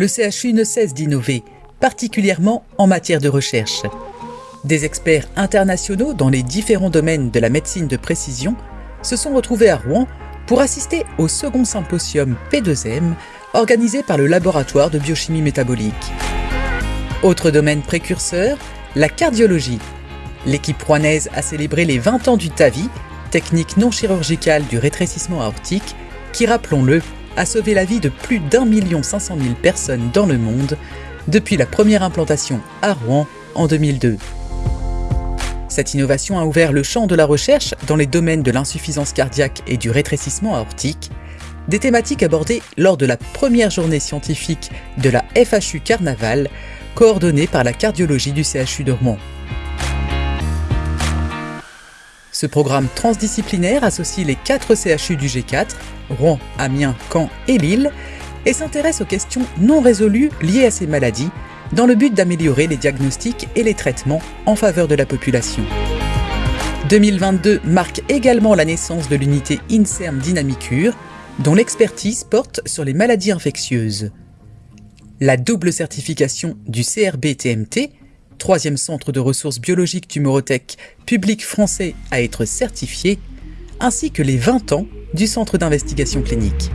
le CHU ne cesse d'innover, particulièrement en matière de recherche. Des experts internationaux dans les différents domaines de la médecine de précision se sont retrouvés à Rouen pour assister au second symposium P2M organisé par le laboratoire de biochimie métabolique. Autre domaine précurseur, la cardiologie. L'équipe rouennaise a célébré les 20 ans du TAVI, technique non chirurgicale du rétrécissement aortique, qui, rappelons-le, a sauvé la vie de plus d'un million cinq cent mille personnes dans le monde depuis la première implantation à Rouen en 2002. Cette innovation a ouvert le champ de la recherche dans les domaines de l'insuffisance cardiaque et du rétrécissement aortique, des thématiques abordées lors de la première journée scientifique de la FHU Carnaval, coordonnée par la cardiologie du CHU de Rouen. Ce programme transdisciplinaire associe les 4 CHU du G4, Rouen, Amiens, Caen et Lille, et s'intéresse aux questions non résolues liées à ces maladies, dans le but d'améliorer les diagnostics et les traitements en faveur de la population. 2022 marque également la naissance de l'unité INSERM Dynamicure, dont l'expertise porte sur les maladies infectieuses. La double certification du CRB-TMT, troisième centre de ressources biologiques du public français à être certifié, ainsi que les 20 ans du centre d'investigation clinique.